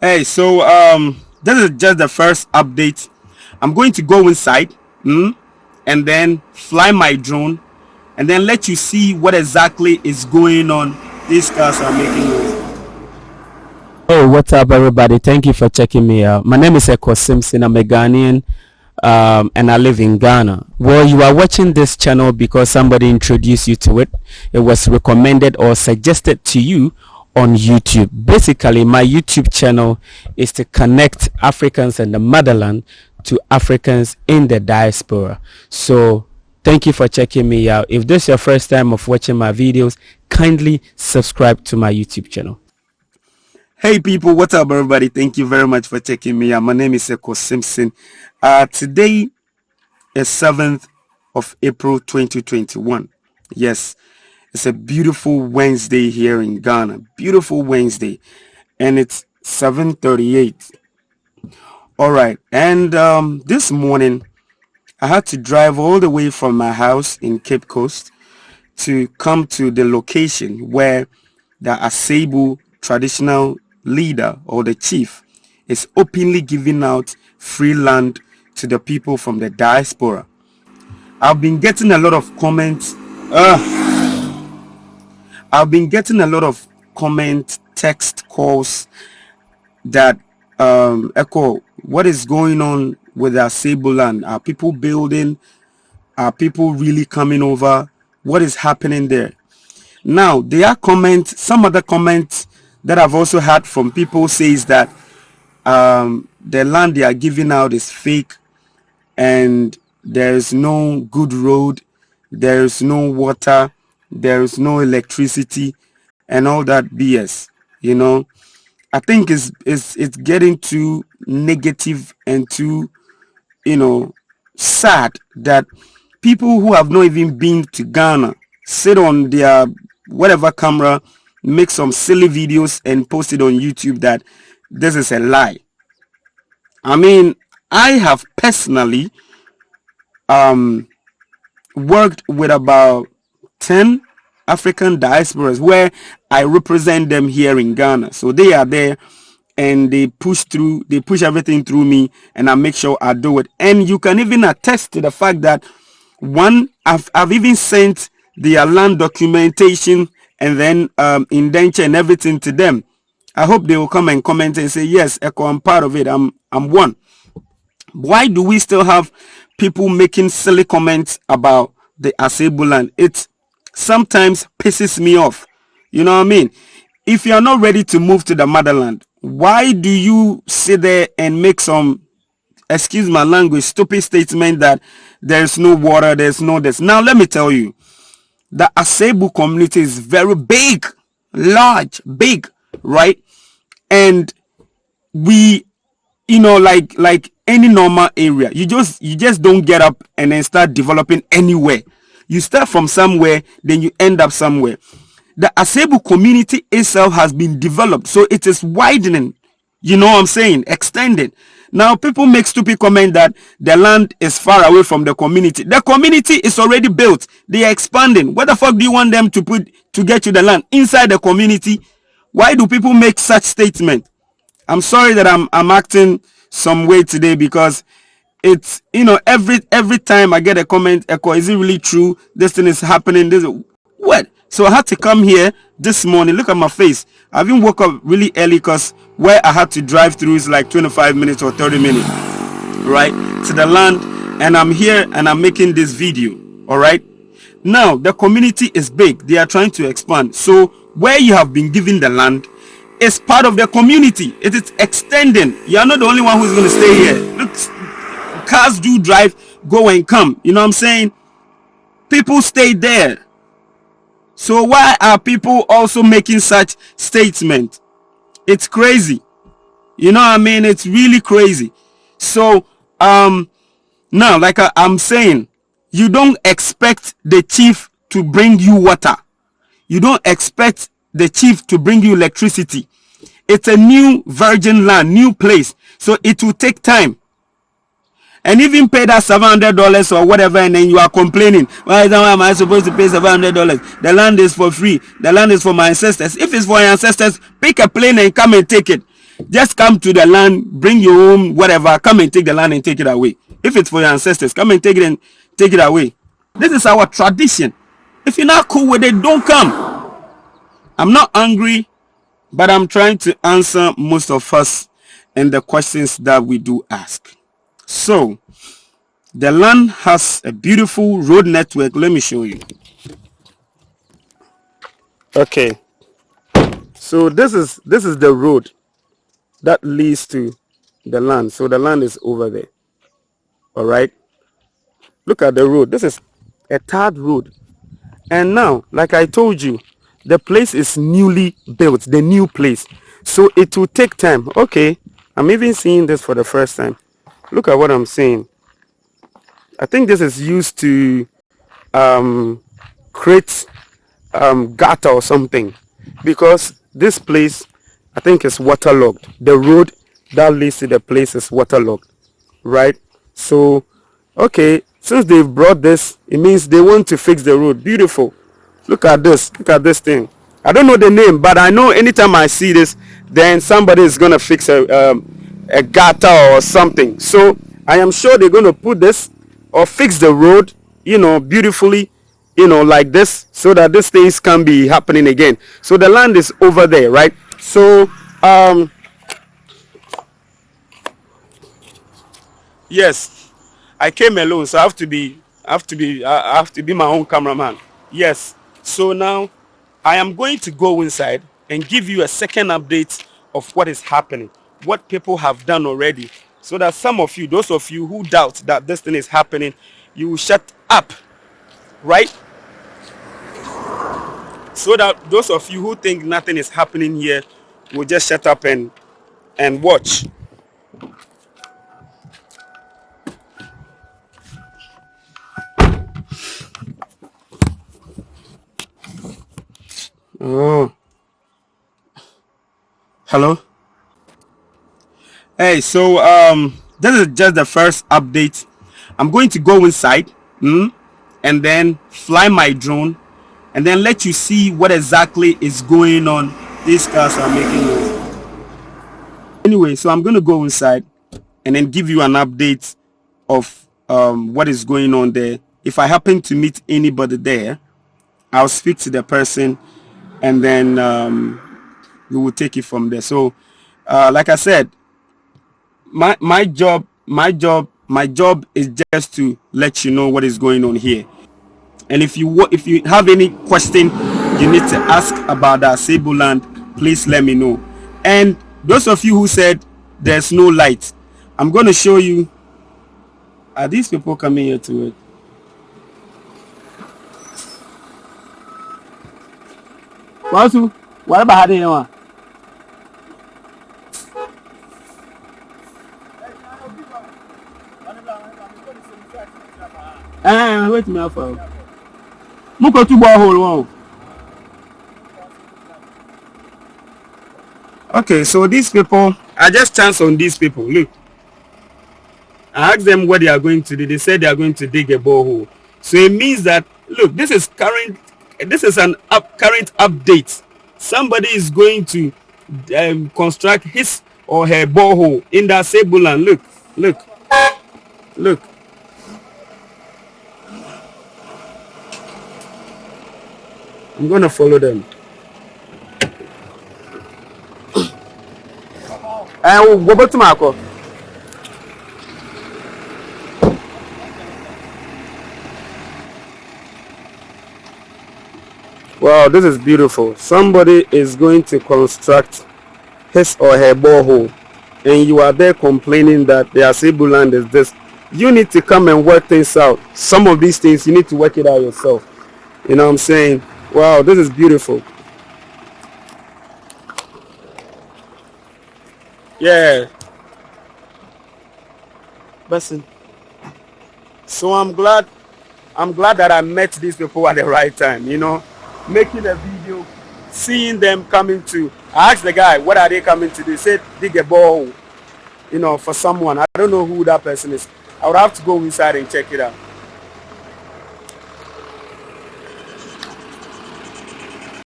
Hey, so um, this is just the first update. I'm going to go inside mm, and then fly my drone and then let you see what exactly is going on. These cars are making noise. Oh, what's up, everybody? Thank you for checking me out. My name is Eko Simpson. I'm a Ghanaian um, and I live in Ghana. Well, you are watching this channel because somebody introduced you to it. It was recommended or suggested to you on YouTube. Basically, my YouTube channel is to connect Africans and the motherland to Africans in the diaspora. So thank you for checking me out. If this is your first time of watching my videos, kindly subscribe to my YouTube channel. Hey people, what's up everybody? Thank you very much for checking me out. My name is Eko Simpson. Uh, today is 7th of April 2021. Yes, it's a beautiful Wednesday here in Ghana. Beautiful Wednesday. And it's 7.38. Alright, and um, this morning I had to drive all the way from my house in Cape Coast to come to the location where the Asebu traditional leader or the chief is openly giving out free land to the people from the diaspora. I've been getting a lot of comments. Uh, I've been getting a lot of comment, text calls that um, echo what is going on with our Asebu land. Are people building? Are people really coming over? What is happening there? Now, there are comments, some other comments that I've also had from people says that um, the land they are giving out is fake and there's no good road, there's no water, there is no electricity and all that BS, you know. I think it's, it's, it's getting too negative and too, you know, sad that people who have not even been to Ghana sit on their whatever camera, make some silly videos and post it on YouTube that this is a lie. I mean, I have personally um, worked with about 10 African diasporas where I represent them here in Ghana. So they are there and they push through, they push everything through me and I make sure I do it. And you can even attest to the fact that one, I've, I've even sent their land documentation and then um, indenture and everything to them. I hope they will come and comment and say, yes, Echo, I'm part of it. I'm, I'm one. Why do we still have people making silly comments about the Asebu land? It's sometimes pisses me off. You know what I mean? If you're not ready to move to the motherland, why do you sit there and make some, excuse my language, stupid statement that there's no water, there's no this. Now, let me tell you, the Asebu community is very big, large, big, right? And we, you know, like, like any normal area, you just, you just don't get up and then start developing anywhere you start from somewhere, then you end up somewhere. The Asebu community itself has been developed, so it is widening. You know what I'm saying? Extending. Now, people make stupid comment that the land is far away from the community. The community is already built. They are expanding. What the fuck do you want them to put to get you the land inside the community? Why do people make such statement? I'm sorry that I'm I'm acting some way today because it's you know every every time i get a comment echo is it really true? This thing is happening this what? So i had to come here this morning look at my face. I even woke up really early because where i had to drive through is like 25 minutes or 30 minutes right to the land. And i'm here and i'm making this video all right? Now the community is big. They are trying to expand. So where you have been given the land is part of the community. It is extending. You are not the only one who's going to stay here. Look cars do drive, go and come. You know what I'm saying? People stay there. So why are people also making such statement? It's crazy. You know what I mean? It's really crazy. So um now like I, I'm saying, you don't expect the chief to bring you water. You don't expect the chief to bring you electricity. It's a new virgin land, new place. So it will take time and even pay that seven hundred dollars or whatever and then you are complaining why am i supposed to pay seven hundred dollars the land is for free the land is for my ancestors if it's for your ancestors pick a plane and come and take it just come to the land, bring your home, whatever, come and take the land and take it away. If it's for your ancestors, come and take it and take it away. This is our tradition. If you're not cool with it, don't come. I'm not angry, but I'm trying to answer most of us and the questions that we do ask. So, the land has a beautiful road network. Let me show you. Okay. So this is this is the road that leads to the land. So the land is over there. All right. Look at the road. This is a third road. And now, like I told you, the place is newly built, the new place. So it will take time. Okay. I'm even seeing this for the first time. Look at what I'm saying. I think this is used to um, create um, gutter or something because this place I think is waterlogged. The road that leads to the place is waterlogged, right? So, okay, since they've brought this, it means they want to fix the road. Beautiful. Look at this. Look at this thing. I don't know the name, but I know anytime I see this, then somebody is gonna fix a um, a gutter or something. So I am sure they're gonna put this or fix the road, you know, beautifully, you know, like this, so that these things can be happening again. So the land is over there, right? So um, yes, I came alone, so I have to be, I have to be, I have to be my own cameraman. Yes. So now I am going to go inside and give you a second update of what is happening, what people have done already, so that some of you, those of you who doubt that this thing is happening, you will shut up, right? So that those of you who think nothing is happening here will just shut up and and watch. Oh. Hello? Hey, so um this is just the first update. I'm going to go inside mm, and then fly my drone and then let you see what exactly is going on. These cars are making noise. Anyway, so I'm going to go inside and then give you an update of um, what is going on there. If I happen to meet anybody there, I'll speak to the person and then um, we will take it from there. So, uh, like I said, my my job, my job, my job is just to let you know what is going on here. And if you if you have any question you need to ask about the Asebu land, please let me know. And those of you who said there's no light, I'm going to show you. Are these people coming here to it? What about? Wait me for. Mo ko tu borehole wọn. Okay, so these people, I just chance on these people. Look, I asked them what they are going to do. They said they are going to dig a borehole. So it means that look, this is current this is an up, current update. Somebody is going to um, construct his or her borehole in that Asebu land. Look, look, look. I'm gonna follow them. Eh, and go back to Marco. Wow, this is beautiful. Somebody is going to construct his or her borehole and you are there complaining that the Asebu land is this. You need to come and work things out. Some of these things you need to work it out yourself. You know what I'm saying? Wow, this is beautiful. Yeah. Listen. So I'm glad I'm glad that I met these people at the right time, you know making a video, seeing them coming to. I asked the guy, what are they coming to do? He said, dig a ball, you know, for someone. I don't know who that person is. I would have to go inside and check it out.